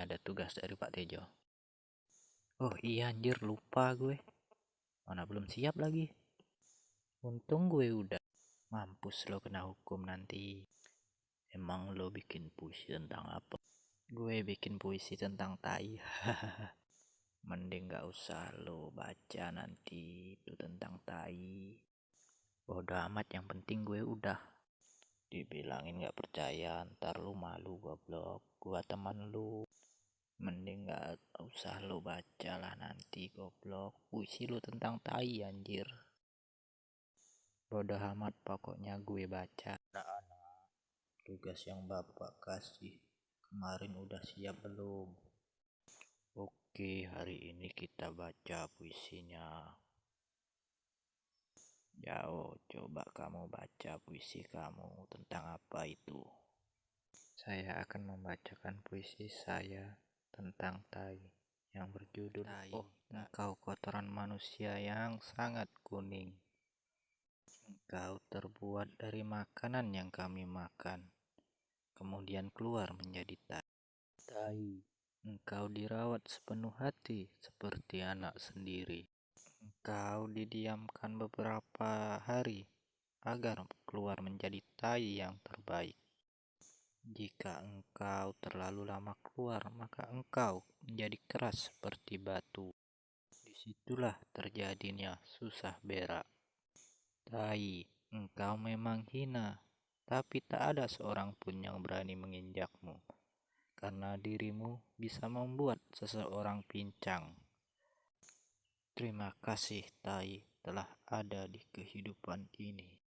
ada tugas dari Pak Tejo. Oh iya anjir lupa gue. Mana belum siap lagi. Untung gue udah. Mampus lo kena hukum nanti. Emang lo bikin puisi tentang apa? Gue bikin puisi tentang tai. Mending gak usah lo baca nanti itu tentang tai. Bodoh amat yang penting gue udah dibilangin gak percaya ntar lu malu goblok gua teman lu mending gak usah lu baca lah nanti goblok. Puisi lu tentang tai anjir. Bodoh amat pokoknya gue baca. Anak-anak tugas yang bapak kasih kemarin udah siap belum? Oke hari ini kita baca puisinya. Jauh, coba kamu baca puisi kamu tentang apa itu? Saya akan membacakan puisi saya tentang tai yang berjudul tai. Oh, engkau kotoran manusia yang sangat kuning. Engkau terbuat dari makanan yang kami makan, kemudian keluar menjadi tai. Tai, engkau dirawat sepenuh hati seperti anak sendiri. Engkau didiamkan beberapa hari agar keluar menjadi tai yang terbaik. Jika engkau terlalu lama keluar, maka engkau menjadi keras seperti batu. Di situlah terjadinya susah berak. Tai, engkau memang hina, tapi tak ada seorang pun yang berani menginjakmu, karena dirimu bisa membuat seseorang pincang. Terima kasih Tai telah ada di kehidupan ini.